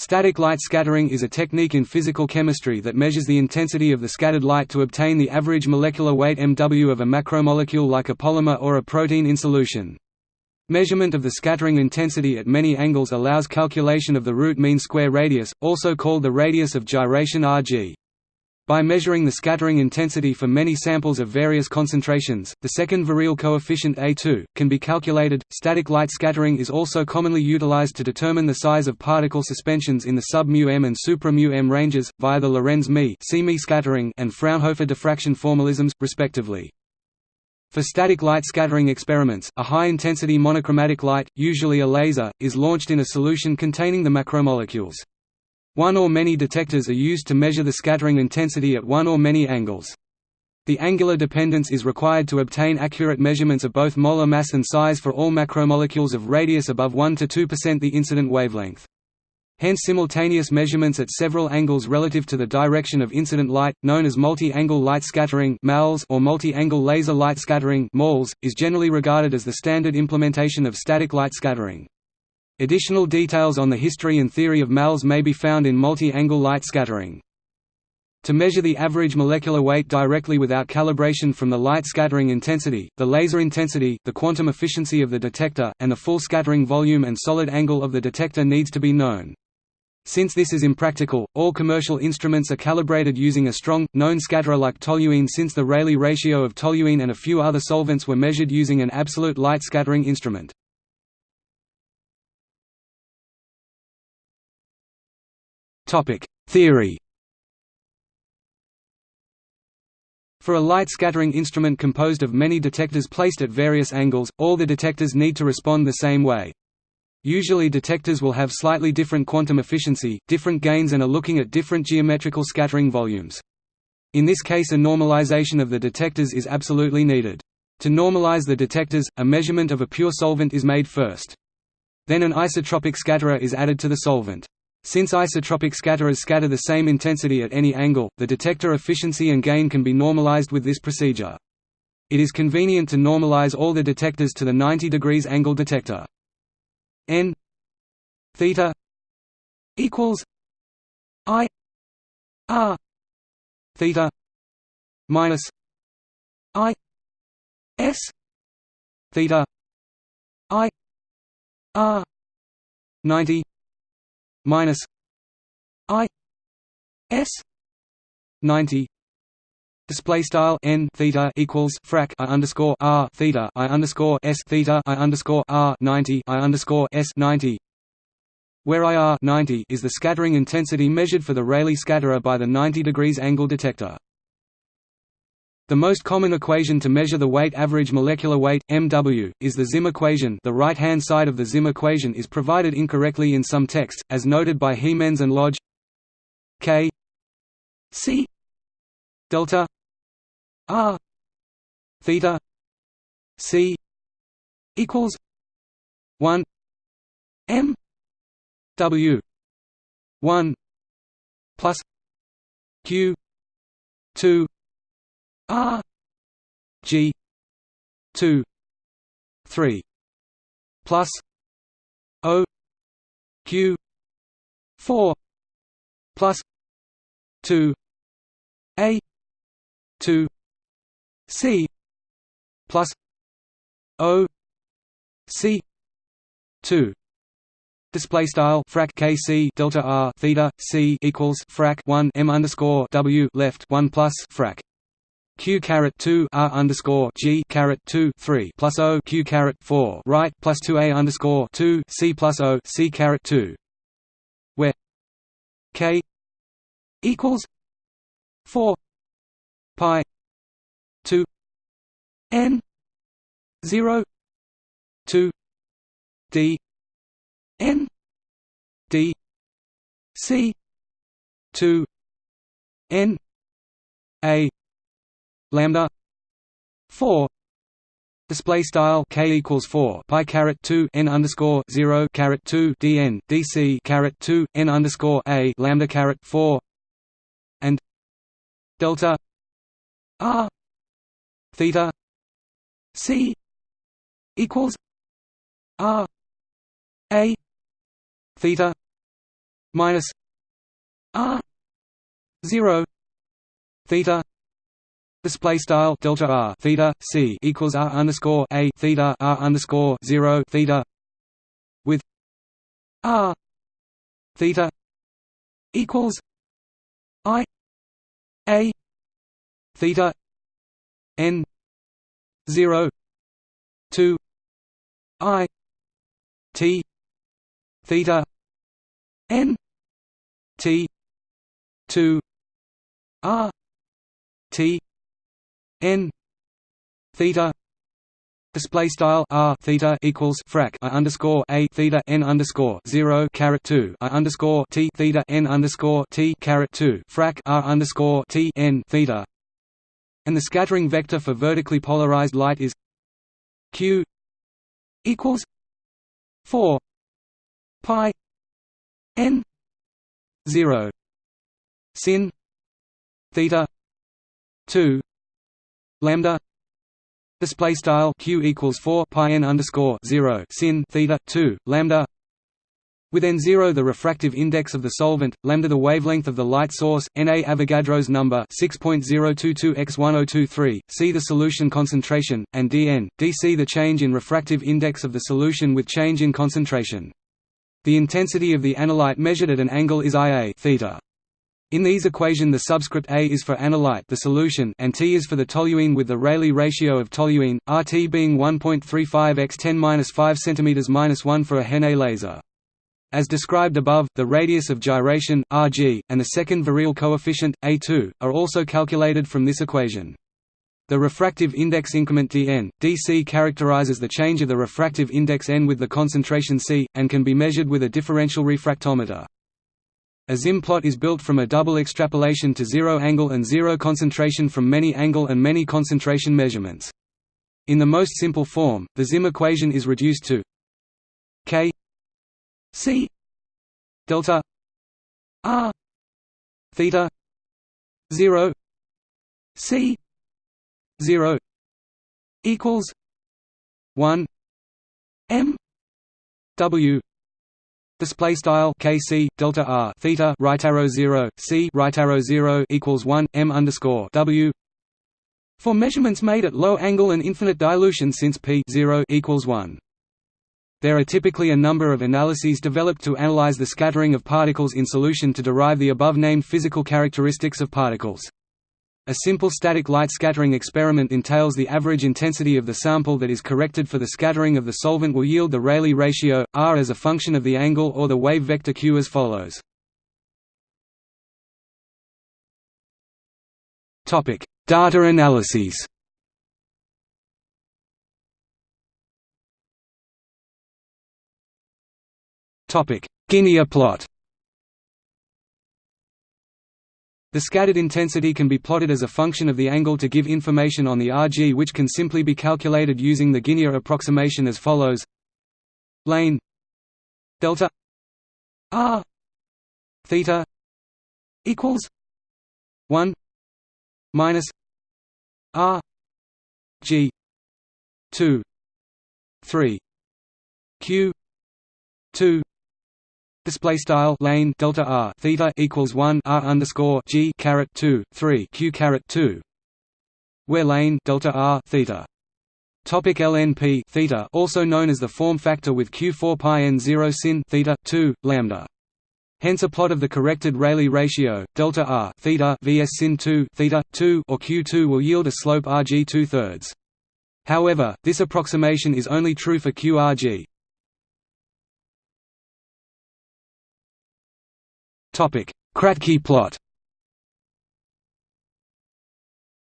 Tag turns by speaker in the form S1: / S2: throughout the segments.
S1: Static light scattering is a technique in physical chemistry that measures the intensity of the scattered light to obtain the average molecular weight mW of a macromolecule like a polymer or a protein in solution. Measurement of the scattering intensity at many angles allows calculation of the root mean square radius, also called the radius of gyration Rg. By measuring the scattering intensity for many samples of various concentrations, the second virial coefficient A2, can be calculated. Static light scattering is also commonly utilized to determine the size of particle suspensions in the sub-μm and supra-μm ranges, via the Lorentz-Mie scattering and Fraunhofer diffraction formalisms, respectively. For static light scattering experiments, a high-intensity monochromatic light, usually a laser, is launched in a solution containing the macromolecules. One or many detectors are used to measure the scattering intensity at one or many angles. The angular dependence is required to obtain accurate measurements of both molar mass and size for all macromolecules of radius above 1 to 2% the incident wavelength. Hence simultaneous measurements at several angles relative to the direction of incident light, known as multi-angle light scattering or multi-angle laser light scattering is generally regarded as the standard implementation of static light scattering. Additional details on the history and theory of MALS may be found in multi-angle light scattering. To measure the average molecular weight directly without calibration from the light scattering intensity, the laser intensity, the quantum efficiency of the detector, and the full scattering volume and solid angle of the detector needs to be known. Since this is impractical, all commercial instruments are calibrated using a strong, known scatterer like toluene since the Rayleigh ratio of toluene and a few other solvents were measured using an absolute light scattering instrument. Theory. For a light scattering instrument composed of many detectors placed at various angles, all the detectors need to respond the same way. Usually detectors will have slightly different quantum efficiency, different gains and are looking at different geometrical scattering volumes. In this case a normalization of the detectors is absolutely needed. To normalize the detectors, a measurement of a pure solvent is made first. Then an isotropic scatterer is added to the solvent. Since isotropic scatterers scatter the same intensity at any angle, the detector efficiency and gain can be normalized with this procedure. It is convenient to normalize all the detectors to the 90 degrees angle detector. n theta equals i r theta minus i s theta i r 90 minus I S ninety Display style n theta equals frac i underscore r theta i underscore s theta i underscore r ninety i underscore s ninety, where IR ninety is the scattering intensity measured for the Rayleigh scatterer by the 90 degrees angle detector. The most common equation to measure the weight average molecular weight, MW, is the Zimm equation. The right-hand side of the Zimm equation is provided incorrectly in some texts, as noted by Hiemenz and Lodge. K. C. Delta. R. Theta. C. Equals 1 M W 1 plus Q 2 R. G. two. three. Plus O. Q. four. Plus two. A. two. C. Plus O. C. two. Display style frac k c delta r theta c equals frac one m underscore w left one plus frac q caret 2 r underscore g caret 2 3 plus o q caret 4 right plus 2 a underscore 2 c plus o c caret 2 where k equals 4 pi 2 n 0 2 d n d c 2 n a lambda 4 display style k equals 4 pi caret 2 n underscore 0 caret 2 dn dc caret 2 n underscore a lambda caret 4 and delta r theta c equals r a theta minus r 0 theta display style delta r theta c equals r underscore a theta r underscore 0 theta with r theta equals i a theta n 0 2 i t theta n t 2 r t n theta display style r theta equals frac i underscore a theta n underscore zero caret two i underscore t theta n underscore t caret two frac r underscore t n theta, and the scattering vector for vertically polarized light is q equals four pi n zero sin theta two lambda display style q equals 4 pi n underscore 0 sin theta 2 lambda with n0 the refractive index of the solvent, lambda the wavelength of the light source, Na Avogadro's number 6.022 x 1023, c the solution concentration, and dN, dc the change in refractive index of the solution with change in concentration. The intensity of the analyte measured at an angle is Ia theta. In these equation the subscript A is for analyte the solution and T is for the toluene with the Rayleigh ratio of toluene, RT being 1.35 x 10 5 cm 1 for a HeNe laser. As described above, the radius of gyration, Rg, and the second virial coefficient, A2, are also calculated from this equation. The refractive index increment dn, dc characterizes the change of the refractive index n with the concentration c, and can be measured with a differential refractometer. A Zimm plot is built from a double extrapolation to zero angle and zero concentration from many angle and many concentration measurements. In the most simple form, the Zimm equation is reduced to k c delta r theta 0 c 0 equals 1 m w Display style kc delta r theta right arrow zero c right arrow zero equals one m underscore w. For measurements made at low angle and infinite dilution, since p zero equals one. There are typically a number of analyses developed to analyze the scattering of particles in solution to derive the above-named physical characteristics of particles. A simple static light scattering experiment entails the average intensity of the sample that is corrected for the scattering of the solvent will yield the Rayleigh ratio, r as a function of the angle or the wave vector q as follows. Data analyses Guinier plot The scattered intensity can be plotted as a function of the angle to give information on the Rg which can simply be calculated using the Guinier approximation as follows. Lane delta r theta equals 1 minus r g 2 3 q 2 Display style lane delta r theta equals one r underscore g caret two three q caret two, where lane delta r theta. Topic LNP theta, also known as the form factor with q4 pi n 0 sin theta 2 lambda. Hence a plot of the corrected Rayleigh ratio delta r theta vs sin 2 theta 2 or q2 will yield a slope Rg two thirds. However, this approximation is only true for qRg. Kratky plot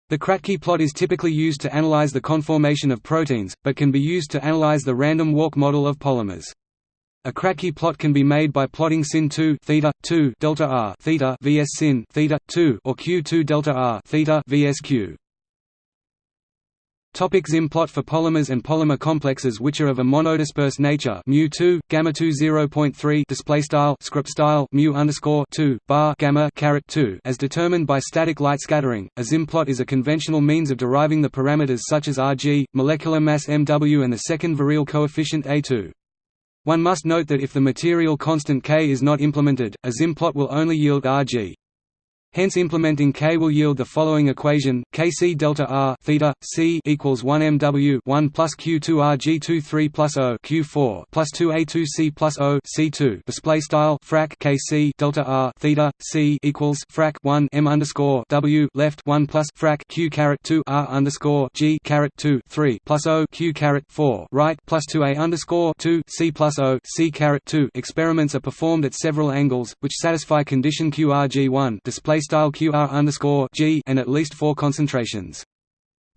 S1: The Kratky plot is typically used to analyze the conformation of proteins, but can be used to analyze the random walk model of polymers. A Kratky plot can be made by plotting sin 2 theta 2 delta r theta vs sin theta 2 or q2 delta r theta vs q. Topic Zimm plot for polymers and polymer complexes which are of a monodisperse nature mu 2 gamma 2 0.3 display style script style mu underscore 2 bar gamma caret 2 as determined by static light scattering. A Zimm plot is a conventional means of deriving the parameters such as Rg, molecular mass mw and the second virial coefficient A2. One must note that if the material constant k is not implemented, a Zimm plot will only yield Rg. Hence implementing K will yield the following equation: Kc delta R theta C equals 1 MW 1 plus Q2 RG 3 plus O Q4 plus 2 A2 C plus O C2. Display style frac Kc delta R theta C equals frac 1 M underscore W left 1 plus frac Q caret 2 R underscore G caret 2 3 plus O Q caret 4 right plus 2 A underscore 2 C plus O C caret 2. Experiments are performed at several angles, which satisfy condition QRG1. Display style QR underscore G and at least four concentrations.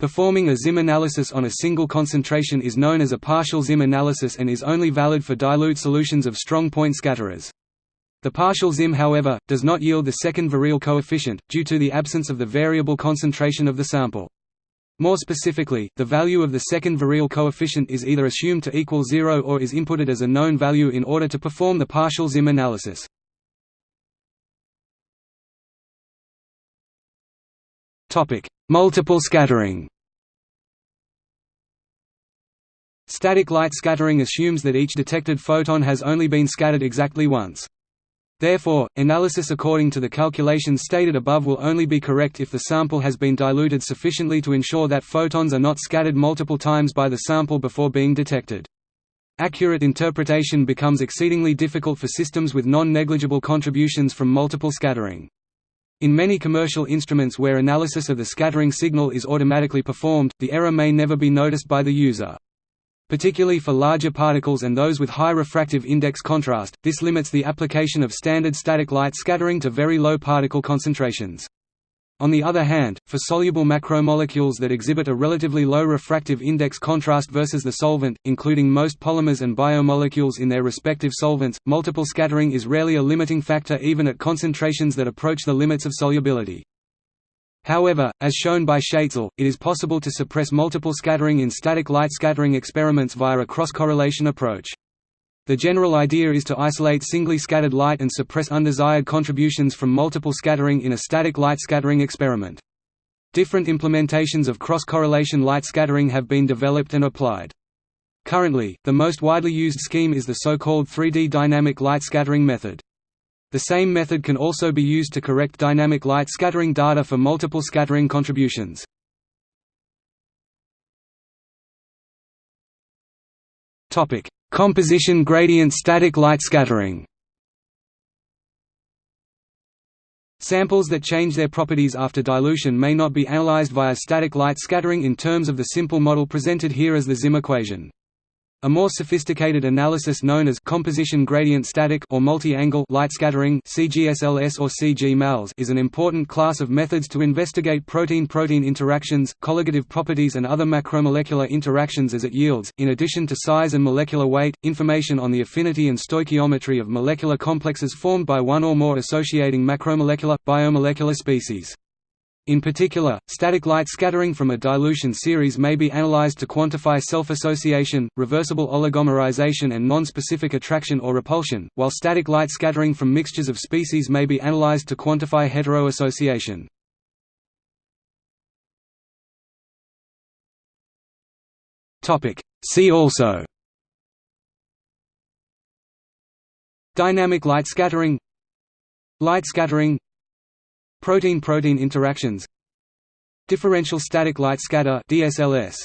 S1: Performing a Zimm analysis on a single concentration is known as a partial Zimm analysis and is only valid for dilute solutions of strong point scatterers. The partial Zimm however, does not yield the second virial coefficient, due to the absence of the variable concentration of the sample. More specifically, the value of the second virial coefficient is either assumed to equal zero or is inputted as a known value in order to perform the partial Zimm analysis. Topic: Multiple scattering. Static light scattering assumes that each detected photon has only been scattered exactly once. Therefore, analysis according to the calculations stated above will only be correct if the sample has been diluted sufficiently to ensure that photons are not scattered multiple times by the sample before being detected. Accurate interpretation becomes exceedingly difficult for systems with non-negligible contributions from multiple scattering. In many commercial instruments where analysis of the scattering signal is automatically performed, the error may never be noticed by the user. Particularly for larger particles and those with high refractive index contrast, this limits the application of standard static light scattering to very low particle concentrations. On the other hand, for soluble macromolecules that exhibit a relatively low refractive index contrast versus the solvent, including most polymers and biomolecules in their respective solvents, multiple scattering is rarely a limiting factor even at concentrations that approach the limits of solubility. However, as shown by Schaetzel, it is possible to suppress multiple scattering in static light scattering experiments via a cross-correlation approach. The general idea is to isolate singly scattered light and suppress undesired contributions from multiple scattering in a static light scattering experiment. Different implementations of cross-correlation light scattering have been developed and applied. Currently, the most widely used scheme is the so-called 3D dynamic light scattering method. The same method can also be used to correct dynamic light scattering data for multiple scattering contributions. Topic: Composition gradient static light scattering Samples that change their properties after dilution may not be analyzed via static light scattering in terms of the simple model presented here as the Zimm equation. A more sophisticated analysis known as composition gradient static or multi-angle light scattering (CGSLS or CG-MALS) is an important class of methods to investigate protein-protein interactions, colligative properties and other macromolecular interactions as it yields, in addition to size and molecular weight, information on the affinity and stoichiometry of molecular complexes formed by one or more associating macromolecular, biomolecular species. In particular, static light scattering from a dilution series may be analyzed to quantify self-association, reversible oligomerization and non-specific attraction or repulsion, while static light scattering from mixtures of species may be analyzed to quantify heteroassociation. See also Dynamic light scattering Light scattering Protein-protein interactions Differential static light scatter DSLS